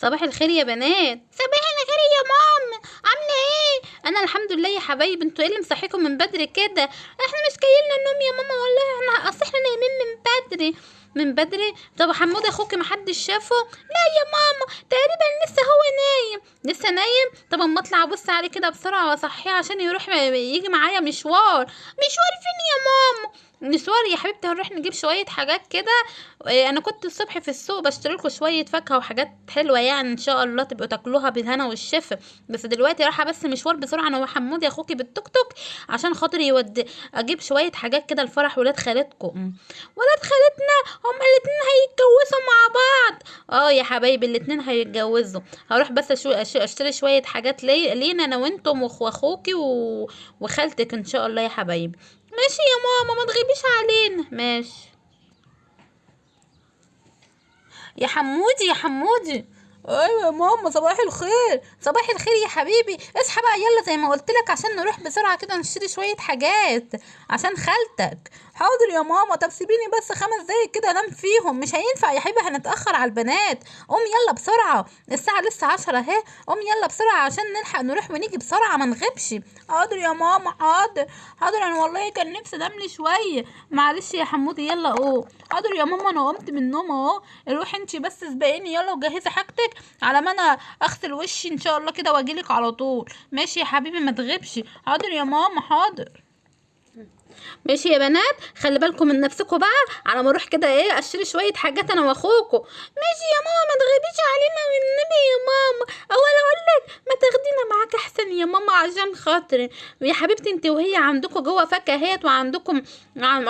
صباح الخير يا بنات. صباح الخير يا ماما عاملة إيه؟ أنا الحمد لله يا حبايبي أنتوا إيه اللي مصحيكم من بدري كده؟ إحنا مش جايلنا النوم يا ماما والله إحنا أصل إحنا نايمين من بدري. من بدري؟ طب حمود أخوك محدش شافه؟ لا يا ماما تقريبا لسه هو نايم. لسه نايم؟ طب أما أطلع أبص عليه كده بسرعة وأصحيه عشان يروح يجي معايا مشوار. مشوار فين يا ماما؟ مشوار يا حبيبتي هنروح نجيب شوية حاجات كده إيه، أنا كنت الصبح في السوق بشتري لكم شوية فاكهة وحاجات حلوة يعني إن شاء الله تبقوا تاكلوها بالهنا والشفا بس دلوقتي رايحة بس مشوار بسرعة أنا وحمود يا أخوكي بالتوك توك عشان خاطر يود أجيب شوية حاجات كده لفرح ولاد خالتكم ولاد خالتنا هما الاتنين هيتجوزوا مع بعض آه يا حبايبي الاتنين هيتجوزوا هروح بس. أشو... أشتري شوية حاجات لي... لينا أنا وأنتم واخوكي. وخالتك إن شاء الله يا حبايبي ماشي يا ماما ما تغيبيش علينا. ماشي. يا حمودي يا حمودي. أيوه يا ماما صباح الخير. صباح الخير يا حبيبي. اصحى بقى يلا زي ما قلت لك عشان نروح بسرعة كده نشتري شوية حاجات عشان خالتك. حاضر يا ماما طب سيبيني بس خمس دقايق كده أنام فيهم. مش هينفع يا حبيبي هنتأخر على البنات. قوم يلا بسرعة. الساعة لسه عشرة أهي. قوم يلا بسرعة عشان نلحق نروح ونيجي بسرعة ما نغيبش. حاضر يا ماما حاضر. حاضر أنا والله كان نفسي انام لي شوية. معلش يا حمودي يلا قوم. حاضر يا ماما أنا قمت من النوم أهو. روحي انتي بس سبقيني يلا وجهزي حاجتك على ما أنا أغسل وشي إن شاء الله كده وأجيلك على طول. ماشي يا حبيبي ما تغيبش. حاضر يا ماما حاضر. ماشي يا بنات؟ خلي بالكم من نفسكم بقى على ما أروح كده إيه اشتري شوية حاجات أنا واخوكم ماشي يا ماما ما تغيبيش علينا من النبي يا ماما. اول أقول لك ما تاخدينا معاك أحسن يا ماما عشان خاطري. يا حبيبتي انت وهي عندكم جوه فكاهات وعندكم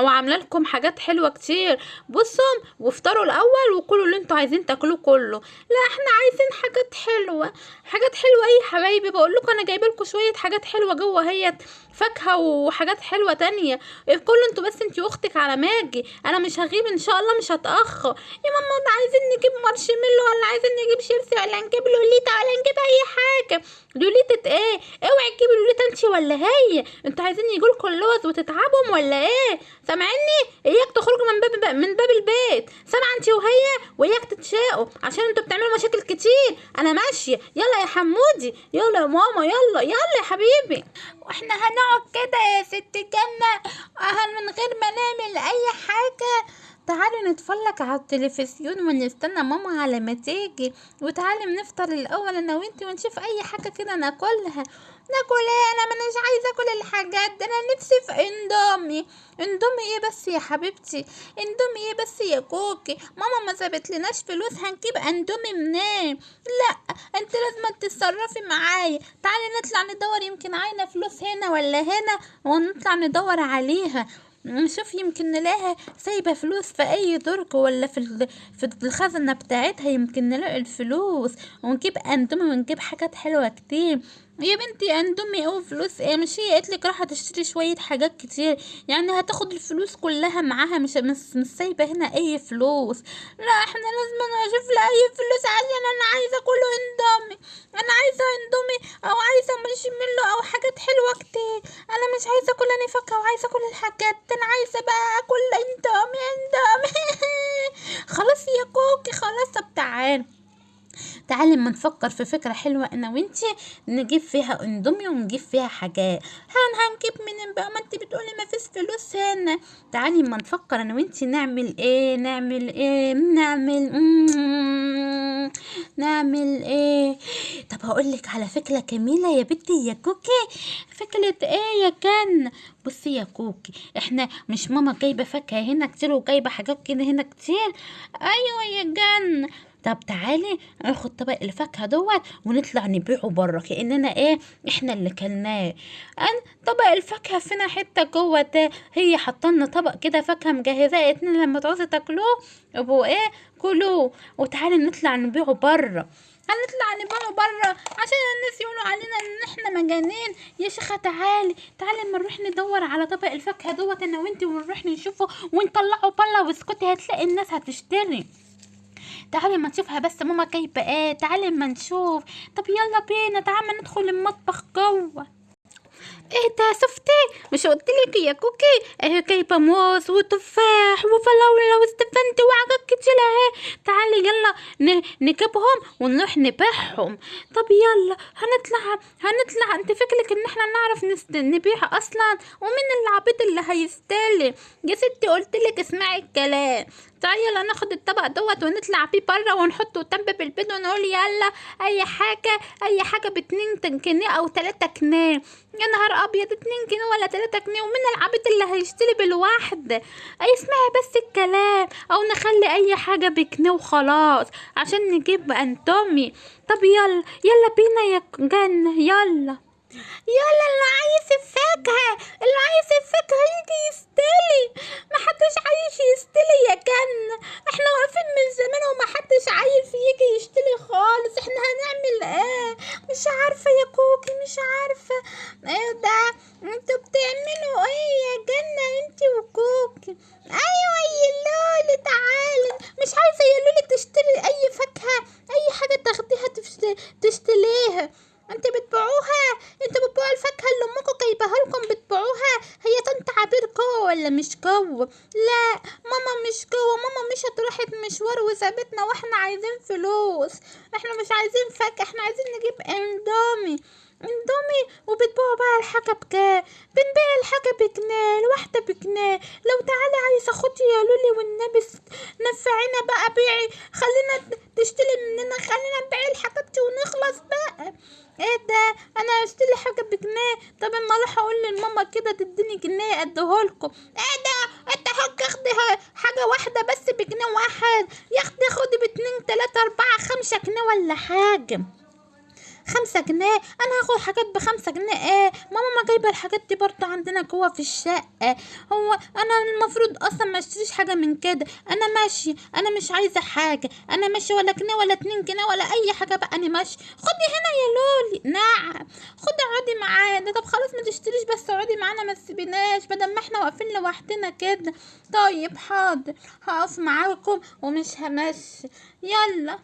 وعاملة لكم حاجات حلوة كتير. بصوا وافطروا الأول وكلوا اللي أنتوا عايزين تاكلوه كله. لا إحنا عايزين حاجات حلوة. حاجات حلوة إيه يا حبايبي؟ بقول لكم أنا جايبة لكم شوية حاجات حلوة جوه هي فاكهة وحاجات حلوة تانية. كله أنتوا بس انتي واختك على ماجي. أنا مش هغيب إن شاء الله مش هتأخر. يا ماما عايزين نجيب مارشميلو ولا عايزين نجيب شيبسي ولا نجيب لوليتا ولا نجيب أي حاجة؟ لوليتا إيه؟ أوعي تجيبي لوليتا أنتي ولا هي؟ أنتوا عايزين يجيلكوا اللوز وتتعبهم ولا إيه؟ سامعيني؟ إياك تخرجوا من باب من باب البيت. سامعة أنتي وهي؟ واياك تتشاقوا عشان أنتوا بتعملوا مشاكل كتير. أنا ماشية. يلا يا حمودي. يلا يا ماما. يلا. يلا يا حبيبي. وإحنا هنقعد كده يا ست جنة. من غير ما نعمل أي حاجة. تعالي نتفرج على التلفزيون ونستنى ماما على ما تيجي. وتعالي نفطر الأول أنا وأنتي ونشوف أي حاجة كده ناكلها. ناكل إيه؟ أنا مانيش عايزة أكل الحاجات ده أنا نفسي في إندومي. إندومي إيه بس يا حبيبتي؟ إندومي إيه بس يا كوكي؟ ماما ما سابت لناش فلوس هنجيب إندومي منين؟ لأ أنت لازم تتصرفي معايا. تعالي نطلع ندور يمكن عاينه فلوس هنا ولا هنا ونطلع ندور عليها. نشوف يمكن نلاقيها سايبة فلوس في أي درج ولا في في الخزنة بتاعتها يمكن نلاقي الفلوس. ونجيب أندومي ونجيب حاجات حلوة كتير. يا بنتي أندومي أو فلوس. إيه مش هي قالت لك راح تشتري شوية حاجات كتير؟ يعني هتاخد الفلوس كلها معاها مش مش, سايبة هنا أي فلوس. لا إحنا لازم نشوف لها أي فلوس عشان أنا عايزة كله اندومي أنا عايزة اندومي أو عايزة مارشميلو أو حاجات حلوة كتير. أنا مش عايزة كل أنا فاكهة وعايزة كل الحاجات. ده أنا عايزة بقى أكل اندومي اندومي خلاص يا كوكي خلاص. طب تعالي تعالي اما نفكر في فكرة حلوة أنا وإنتي نجيب فيها أندومي ونجيب فيها حاجات. هن هنجيب منين بقى؟ ما إنتي بتقولي ما فيش فلوس هنا. تعالي اما نفكر أنا وإنتي نعمل إيه؟ نعمل إيه؟ نعمل نعمل إيه؟ طب هقولك على فكرة جميلة يا بنتي يا كوكي. فكرة إيه يا كان بصي يا كوكي إحنا مش ماما جايبة فاكهة هنا كتير وجايبة حاجات كده هنا كتير. أيوه يا جن. طب تعالي ناخد طبق الفاكهة دوت ونطلع نبيعه بره كأننا إيه إحنا اللي كلناه. ان طبق الفاكهة فينا حتة جوه هي حطلنا طبق كده فاكهة مجهزاه اتنين لما تعوزوا تاكلوه يبقوا إيه كلوه. وتعالي نطلع نبيعه بره. هنطلع نبيعه بره عشان الناس يقولوا علينا إن إحنا مجانين. يا شيخة تعالي تعالي اما نروح ندور على طبق الفاكهة دوت أنا وأنتي ونروح نشوفه ونطلعه بره واسكتي هتلاقي الناس هتشتري. تعالي ما نشوفها بس ماما جايبه إيه تعالي ما نشوف. طب يلا بينا تعالي ندخل المطبخ جوة. إيه ده شفتي؟ مش قلتلك يا كوكي؟ اهي جايبه موز وتفاح وفراوله واستفندي وحاجات كتير. اهي تعالي يلا نجيبهم ونروح نبيعهم. طب يلا هنطلع هنطلع. أنت فكرك إن إحنا نعرف نست... نبيع أصلا؟ ومين العبيط اللي هيستلم يا ستي قلتلك اسمعي الكلام. تعالي يلا ناخد الطبق دوت ونطلع بيه بره ونحطه قدام باب البيت ونقول يلا أي حاجة أي حاجة باتنين تن- جنيه أو تلاتة جنيه. يا نهار أبيض اتنين جنيه ولا تلاتة جنيه ومين العبيط اللي هيشتري بالواحدة اي اسمعي بس الكلام أو نخلي أي حاجة بجنيه وخلاص عشان نجيب أنتومي. طب يلا يلا بينا يا جنة يلا. يلا اللي عايز الفاكهة اللي عايز الفاكهة يجي يستلي. محدش عايز يستلي يا جنة إحنا واقفين من زمان ومحدش عايز يجي يشتري خالص. إحنا هنعمل إيه؟ مش عارفة يا كوكي مش عارفة. إيه ده؟ أنتوا بتعملوا إيه يا جنة أنتي وكوكي؟ أيوه يا لولي تعالي. مش عايزة يا لولي تشتري أي فاكهة أي حاجة تاخديها تشتريها أنت بتبيعوها؟ أنتوا بتبيعوا الفاكهة اللي أمكم جايباها لكم بتبيعوها؟ هي طنط عبير جوه ولا مش جوه لا ماما مش جوه ماما مشت راحت مشوار وسابتنا وإحنا عايزين فلوس. إحنا مش عايزين فاكهة إحنا عايزين نجيب إندومي. إندومي وبتبيعوا بقى الحاجة بكام بنبيع الحاجة بجنيه الواحدة بجنيه. لو تعالي عايزه خدي يا لولي والنبي نفعينا بقى بيعي. خلينا تشتري مننا خلينا نبيع الحاجات دي ونخلص بقى. إيه ده؟ أنا اشتري حاجة بجنيه. طب اما أروح أقول لماما كده تديني جنيه اديهولكم. إيه ده؟ انت حاج اخدي حاجة واحدة بس بجنيه واحد. يا أختي خدي باتنين تلاتة اربعة خمسة جنيه ولا حاجة. خمسة جنيه أنا هاخد حاجات بخمسة جنيه إيه ماما ما جايبة الحاجات دي برضه عندنا جوه في الشقة هو أنا المفروض أصلا ما أشتريش حاجة من كده أنا ماشي أنا مش عايزة حاجة أنا ماشي ولا جنيه ولا اتنين جنيه ولا أي حاجة بقى أنا ماشي خدي هنا يا لولي. نعم. خدي اقعدي معانا طب خلاص ما تشتريش بس اقعدي معانا ما تسيبيناش بدل ما إحنا واقفين لوحدنا كده. طيب حاضر. هقف معاكم ومش همشي. يلا.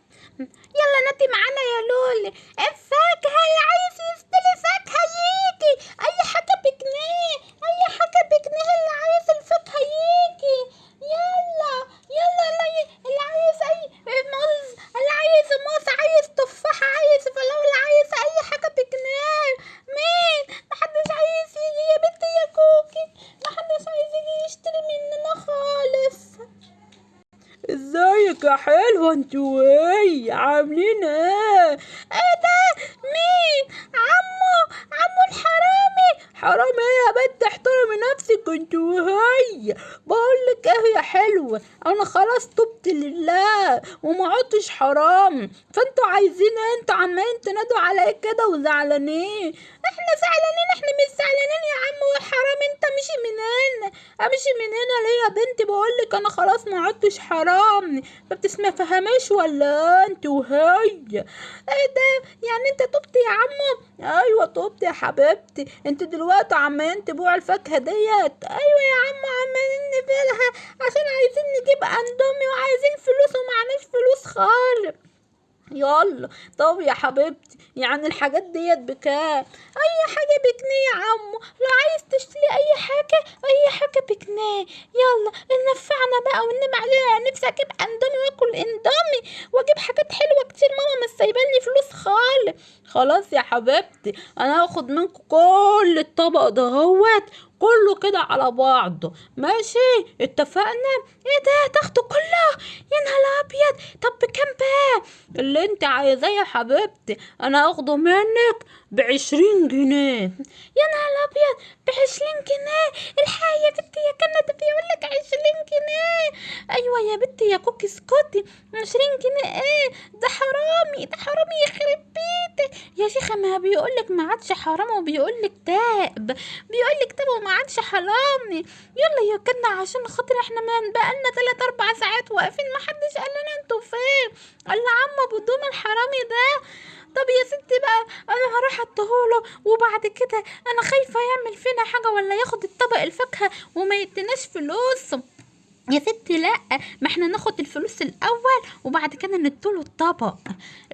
يلا نادي معانا يا لولي. الفاكهة اللي عايز يشتري فاكهة يجي أي حاجة بجنيه أي حاجة بجنيه اللي عايز الفاكهة يجي يلا يلا اللي, اللي عايز أي موز اللي عايز موز عايز تفاحة عايز فراولة عايز أي حاجة بجنيه مين محدش عايز يجي يا بنتي يا كوكي محدش عايز يجي يشتري مننا خالص ازيك يا حلوة أنتوا إيه عاملين إيه إيه ده مين عمو عمو الحرامي حرام إيه يا بنت احترمي نفسك أنتوا وهي. بقولك إيه يا حلوة أنا خلاص تبت لله وما عدتش حرام. فانتوا عايزين إيه أنتوا عمالين تنادوا عليا كده وزعلانين. إحنا زعلانين إحنا مش زعلانين يا عمو الحرام انت مشي من هنا امشي من هنا ليه يا بنتي بقولك أنا خلاص ما عدتش حرام. ما بتسمع فهماش ولا انت وهي؟ إيه ده؟ يعني انت تبت يا عمو أيوه طبت يا حبيبتي. انت دلوقتي عمالين تبيعوا الفاكهة ديت. أيوه يا عمو عمالين نبيعها عشان عايزين نجيب أندومي وعايزين فلوس ومعناش فلوس خالص. يلا. طب يا حبيبتي يعني الحاجات ديت بكام؟ أي حاجة بجنيه يا عمو. لو عايز تشتري أي حاجة أي حاجة بجنيه. يلا نفعنا بقى وننام عليها. نفسي أجيب أندومي وآكل أندومي وأجيب حاجات حلوة كتير. ماما مش سايباني فلوس خالص. خلاص يا حبيبتي أنا هاخد منكم كل الطبق دهوت كله كده على بعضه. ماشي؟ اتفقنا؟ إيه ده؟ تاخده كله؟ يا نهار أبيض! طب بكام بقى؟ اللي انت عايزاه يا حبيبتي أنا هاخده منك. بعشرين جنيه. يا نهار أبيض! بعشرين جنيه! الحقيقة يا بنتي يا كنا ده بيقول لك عشرين جنيه. أيوه يا بنتي يا كوكي اسكتي عشرين جنيه إيه؟ ده حرامي ده حرامي يخرب بيتك يا شيخة ما بيقول لك ما عادش حرام وبيقول لك تاب. بيقول لك تاب وما عادش حرامي. يلا يا كنا عشان خاطر إحنا ما بقالنا تلات أربع ساعات واقفين ما حدش قال لنا أنتوا فين. قال عم أبو دوم الحرامي ده طب يا ستي بقى أنا هروح أديهوله وبعد كده أنا خايفة يعمل فينا حاجة ولا ياخد الطبق الفاكهة وما يديناش فلوس يا ستي لأ ما إحنا ناخد الفلوس الأول وبعد كده نديله الطبق.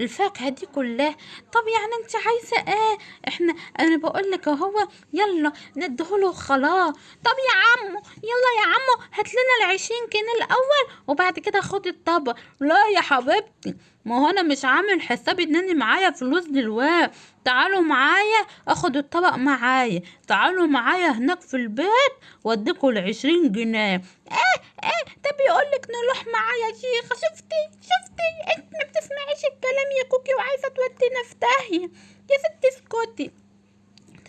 الفاكهة دي كلها. طب يعني أنت عايزة إيه؟ إحنا أنا بقول لك أهو يلا نديهوله خلاص طب يا عمو يلا يا عمو هات لنا العشرين جنيه الأول وبعد كده خد الطبق. لا يا حبيبتي. ما هو أنا مش عامل حسابي إن أنا معايا فلوس دلوقتي. تعالوا معايا آخد الطبق معايا. تعالوا معايا هناك في البيت وأديكوا العشرين جنيه. إيه إيه ده بيقولك نروح معايا يا شيخة. شفتي؟ شفتي؟ إنت ما بتسمعيش الكلام يا كوكي وعايزة تودينا في داهية. يا ستي اسكتي.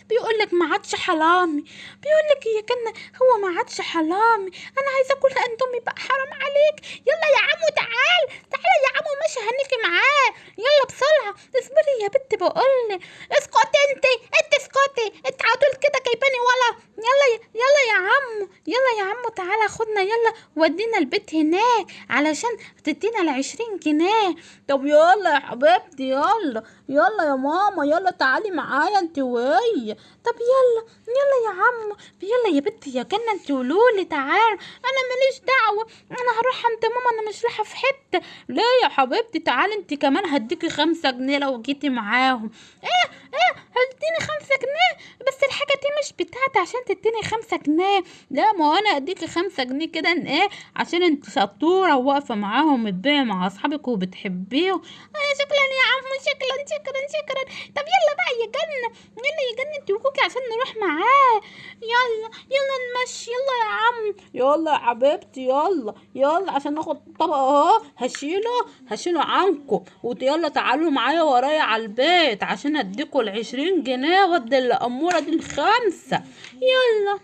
بيقولك ما عادش حرامي. بيقولك هي كان هو ما عادش حرامي. أنا عايزة اكل اندومي بقى حرام عليك. يلا يا عمو تعال. تعال يا عمو ماشي هنيجي معاه. يلا بسرعة اصبري يا بنت بقولك اسكتي انت انت اسكتي. انت على طول كده جايباني ولا يلا يا- يلا يا عمو. يلا يا عمو تعالى خدنا. يلا ودينا البيت هناك علشان تدينا العشرين جنيه. طب يلا يا حبيبتي يلا. يلا يا ماما يلا تعالي معايا انت وهي طب يلا يلا يا عم يلا يا بنتي يا جنة انت ولولي تعال. أنا ماليش دعوة أنا هروح عند ماما أنا مش رايحة في حتة. ليه يا حبيبتي تعالي انت كمان هديكي خمسة جنيه لو جيتي معاهم. إيه؟ إيه هتديني خمسة جنيه؟ بس الحاجة دي مش بتاعتي عشان تديني خمسة جنيه. لا ما هو أنا أديكي خمسة جنيه كده. إيه؟ عشان أنت شطورة وواقفة معاهم بتبيعي مع أصحابك وبتحبيهم. آه شكرا يا عم شكرا شكرا شكرا. طب يلا بقى يا جنة يلا يا جنة وكوكي عشان نروح معاه. يلا يلا نمشي. يلا يا عم. يلا يا حبيبتي يلا يلا عشان ناخد الطبق أهو. هشيله هشيله عنكم. ويلا تعالوا معايا ورايا على البيت عشان أديكوا العشرين جنيه وادي الأمورة دي الخمسه يلا.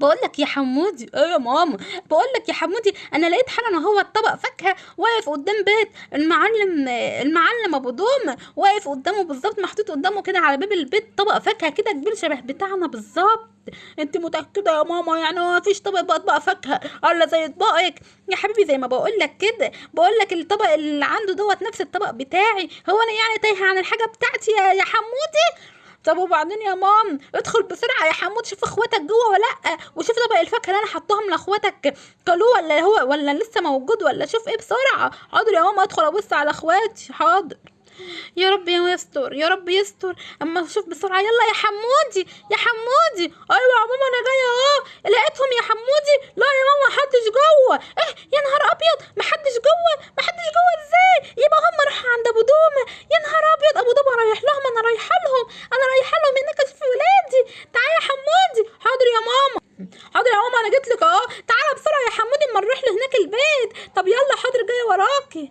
بقول لك يا حمودي. إيه يا ماما. بقول لك يا حمودي أنا لقيت حالا هو الطبق فاكهة واقف قدام بيت المعلم المعلم أبو دوم واقف قدامه بالظبط محطوط قدامه كده على باب البيت طبق فاكهة كده كبير شبه بتاعنا بالظبط. أنت متأكدة يا ماما؟ يعني ما فيش طبق بقى اطباق فاكهة. الا زي اطباقك يا حبيبي زي ما بقول لك كده. بقول لك الطبق اللي عنده دوت نفس الطبق بتاعي. هو أنا يعني تايهه عن الحاجة بتاعتي يا حمودي؟ طب وبعدين يا مام؟ ادخل بسرعة يا حمود شوف اخواتك جوه ولا لأ. وشوف طبق الفاكهة اللي أنا حطاهم لأخواتك. كلوه ولا هو ولا لسه موجود ولا شوف إيه بسرعة. حاضر يا ماما أدخل أبص على أخواتي. حاضر. يا رب يا يستر يا رب يستر. أما شوف بسرعة يلا يا حمودي يا حمودي. أيوه يا ماما أنا جاية أهو. لقيتهم يا حمودي. لا يا ماما محدش جوه. إيه يا نهار أبيض. محدش جوه. محدش جوه إزاي؟ يبقى هم راحوا عند أبو دومه يا نهار أبيض. أبو دومه رايح لهم أنا رايحة لهم. أنا رايحة لهم هناك أشوف ولادي. تعالى يا حمودي. حاضر يا ماما. حاضر يا ماما أنا جيت لك أهو. تعالى بسرعة يا حمودي اما نروح له هناك البيت. طب يلا حاضر جاية وراكي.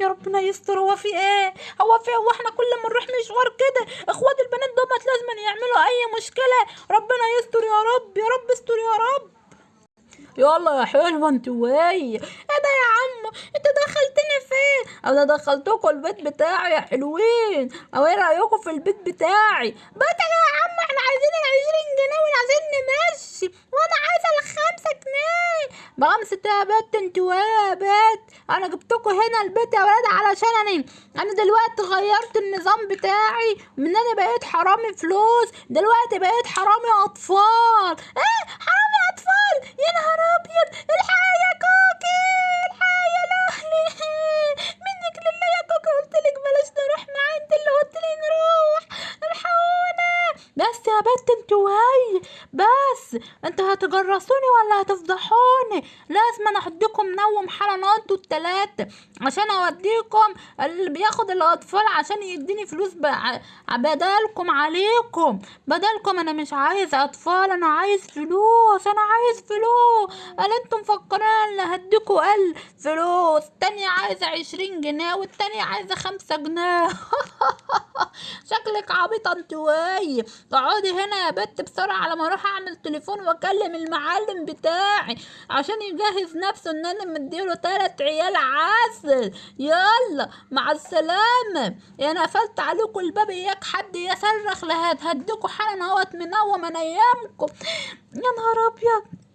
يا ربنا يستر. هو في إيه؟ هو في هو إحنا كل ما نروح مشوار كده إخوات البنات دوت لازم يعملوا أي مشكلة. ربنا يستر يا رب يا رب استر يا رب. يلا يا حلوة انت وهي إيه ده يا عم؟ انت دخلتني فين؟ أنا دخلتكم البيت بتاعي يا حلوين. أو إيه رايكم في البيت بتاعي؟ بيتك يا عم إحنا عايزين العشرين جنيه وعايزين نمشي. وأنا عايزه الخمسة جنيه. بخمسة يا بت انت وهي يا بت. أنا جبتكم هنا البيت يا ولاد علشان أنا أنا دلوقتي غيرت النظام بتاعي. من أنا بقيت حرامي فلوس دلوقتي بقيت حرامي اطفال. إيه؟ يا نهار أبيض! الحقيقة يا كوكي الحقيقة يا لهلي منك لله يا كوكي قلت لك بلاش نروح معاه انت اللي قلت لي نروح الحقونا بس يا بت انت وهي بس أنتوا هتجرسوني ولا هتفضحوني؟ لازم أنا احطكم منوم حالا أنتوا التلاتة عشان أوديكم اللي بياخد الأطفال عشان يديني فلوس بدلكم عليكم. بدلكم أنا مش عايز أطفال أنا عايز فلوس أنا عايز فلوس. قال أنتم مفكرين هديكوا قل فلوس. التانية عايزة عشرين جنيه والتانية عايزة خمسة جنيه. شكلك عبيطة انت وهي اقعدي هنا يا بت بسرعة على ما أروح أعمل تليفون وأكلم المعلم بتاعي عشان يجهز نفسه إن أنا مديله تلات عيال عسل. يلا مع السلامة. أنا قفلت عليكم الباب. إياك حد يصرخ. لهاد هديكوا حالا أهوت. منوم انيامكم يا نهار أبيض.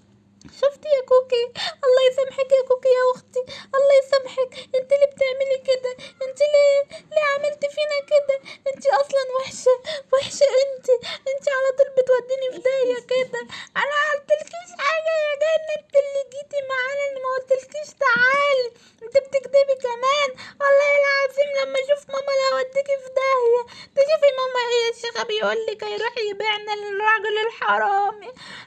شفتي يا كوكي؟ الله يسامحك يا كوكي يا أختي. الله يسامحك. أنت اللي بتعملي كده. أنت ليه ليه عملتي فينا كده انت أصلا وحشه وحشه انت انت على طول بتوديني في داهيه كده أنا عملتلكيش حاجة يا جنة انت اللي جيتي مع خلاص ماما لا اوديكي في داهيه تشوفي ماما إيه الشيخه بيقول لك هيروح يبيعنا للراجل الحرامي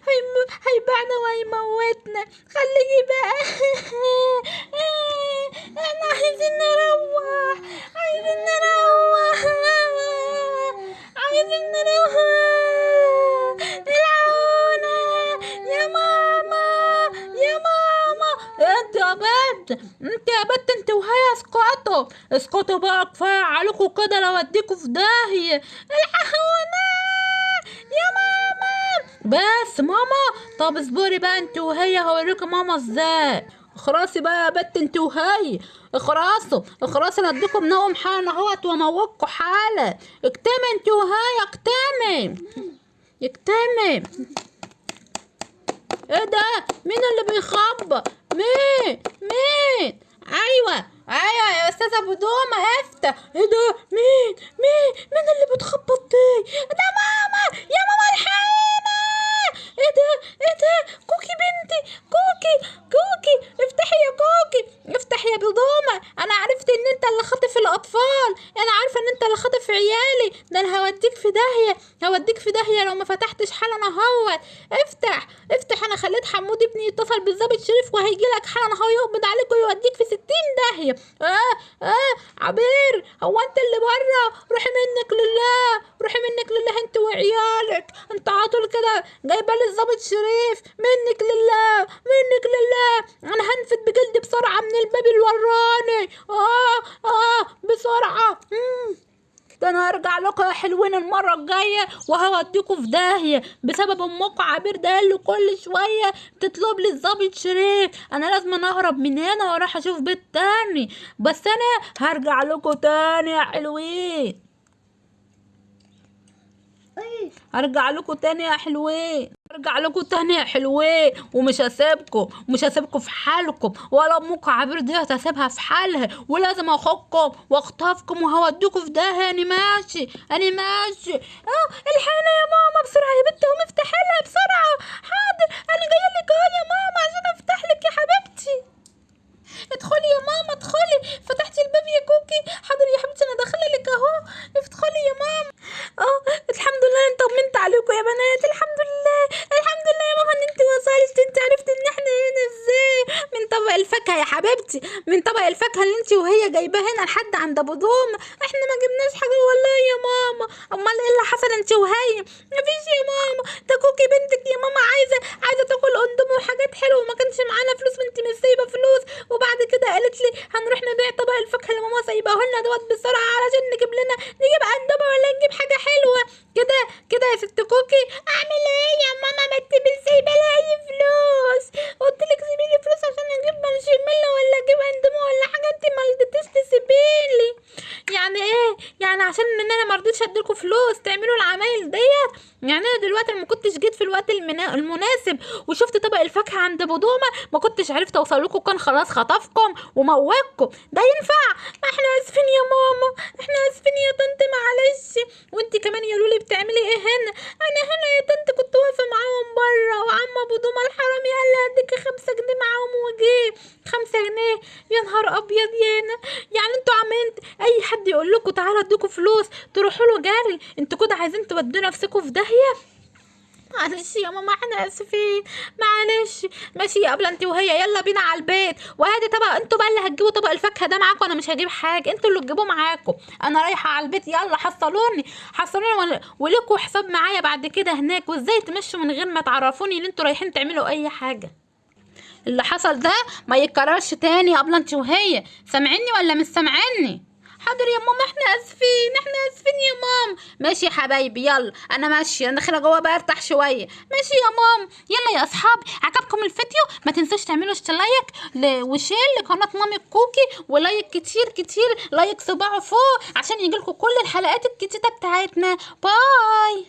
هيم... هيبيعنا وهيموتنا خليكي بقى إحنا عايزين نروح عايزين نروح عايزين نروح العونا يا ماما يا ماما انت بنت انت يا بنت انت وهي اسقطوا اسقطوا بقى كفاية عليكم كده لو اديكوا في داهية. الحقونا! يا ماما! بس ماما! طب اصبري بقى انت وهي هوريكي ماما إزاي؟ اخرسي بقى يا بنت انت وهي. اخرسوا اخرسوا أنا اديكم نوم حالا اهوت واموتكوا حالا. اكتمي انت وهي اكتمي. اكتمي. إيه ده؟ مين اللي بيخبط؟ مين؟ مين؟ أيوه أيوه يا أستاذة أبو دومة افتح إيه ده؟ مين؟ مين؟ مين اللي بتخبط دي؟ ده ماما! يا ماما الحقينا إيه ده؟ إيه ده؟ كوكي بنتي كوكي كوكي افتحي يا كوكي يا بدومه أنا عرفت إن أنت اللي خاطف الأطفال. أنا عارفة إن أنت اللي خاطف عيالي. ده أنا هوديك في داهية. هوديك في داهية لو ما فتحتش حالا اهوت افتح. افتح. أنا خليت حمود ابني يتصل بالظابط شريف وهيجي لك حالا اهو يقبض عليك ويوديك في ستين داهية. آه آه عبير. هو أنت اللي بره؟ روحي منك لله. روحي منك لله أنت وعيالك. أنت عاطل كده جايبة لي الظابط شريف. منك لله. منك لله. أنا هنفد بجلدي بسرعة من الباب الوراني. آه آه بسرعة. مم. ده أنا هرجع لكم يا حلوين المرة الجاية وهوديكوا في داهية بسبب أمكم عبير ده اللي كل شوية. تطلب لي الظابط شريف. أنا لازم أهرب من هنا وأروح أشوف بيت تاني. بس أنا هرجع لكم تاني يا حلوين. هرجع لكم تاني يا حلوين. هرجع لكم تاني حلوين ومش هسيبكم ومش هسيبكم في حالكم ولا أمكم عبير دي هسيبها في حالها ولازم اخدكم وأخطفكم وهوديكم في ده. أنا ماشي أنا ماشي. آه الحقيني يا ماما بسرعة يا بنت قومي افتحي لها بسرعة. حاضر أنا جاية لك أهو يا ماما عشان أفتح لك يا حبيبتي. ادخلي يا ماما ادخلي. فتحتي الباب يا كوكي. حاضر يا حبيبتي أنا داخلة لك أهو. ادخلي يا ماما. أه الحمد لله أنا طمنت عليكم يا بنات. الحمد لله. الحمد لله يا ماما إن انت وصلت انت عرفت إن إحنا هنا إزاي؟ من طبق الفاكهة يا حبيبتي. من طبق الفاكهة اللي انت وهي جايباه هنا لحد عند أبو دوم. إحنا ما جبناش حاجة والله يا ماما. أمال إيه اللي حصل انت وهي مفيش يا ماما ده كوكي بنتك يا ماما عايزه عايزه تاكل اندومي وحاجات حلوة وما كانش معانا فلوس وانت مش سايبه فلوس وبعد كده قالت لي هنروح نبيع طبق الفاكهه اللي ماما سايباه لنا دوت بسرعة علشان نجيب لنا نجيب اندومي ولا نجيب حاجة حلوة كده كده يا ست كوكي اعمل إيه يا ماما ما انت مش سايبه لي اي فلوس قلت لك سيبي لي فلوس عشان أجيب مارشميلو ولا أجيب اندومي ولا حاجة انت ما رضيتيش تسيبيلي يعني إيه يعني عشان ان أنا ما رضيتش اديلكوا فلوس تعملوا العمايل ديت يعني أنا دلوقتي ما كنتش جيت في الوقت المنا... المناسب وشفت طبق الفاكهة عند ابو دومه ما كنتش عرفت أوصل لكم كان خلاص خطفكم وموتكم. ده ينفع؟ إحنا آسفين يا ماما. إحنا آسفين يا طنط معلش. وانت كمان يا لولي بتعملي إيه هنا أنا هنا يا طنط كنت واقفة معاهم بره. وعم ابو دومه الحرامي قال لي هديكي خمسة جنيه معاهم وجه خمسة جنيه؟ يا نهار أبيض يانا يعني أنتوا عمالين أي حد يقول لكم تعالى اديكوا فلوس تروحوا له جري. أنتوا كده عايزين تودوا نفسكم في داهية؟ معلش يا ماما إحنا آسفين. معلش. ماشي يا انت وهي. يلا بينا على البيت. وهادي طبق أنتوا بقى اللي هتجيبوا طبق الفاكهة ده معاكم؟ أنا مش هجيب حاجة. أنتوا اللي تجيبوه معاكم. أنا رايحة على البيت. يلا حصلوني. حصلوني ول- وليكوا حساب معايا بعد كده هناك. وازاي تمشوا من غير ما تعرفوني ان أنتوا رايحين تعملوا أي حاجة؟ اللي حصل ده ما يتكررش تاني يا انت وهي. سامعيني ولا مش سامعيني؟ حاضر يا ماما إحنا آسفين إحنا آسفين يا ماما ماشي يا حبايبي يلا. أنا ماشية أنا داخلة جوه بقى أرتاح شوية. ماشي يا ماما يلا يا اصحابي عجبكم الفيديو؟ ما تنسوش تعملوا اشتراك و share لقناة مامي كوكي و like كتير كتير like صباعه فوق عشان يجيلكوا كل الحلقات الجديده بتاعتنا. bye.